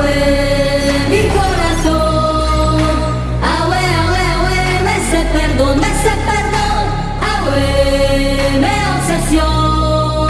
away.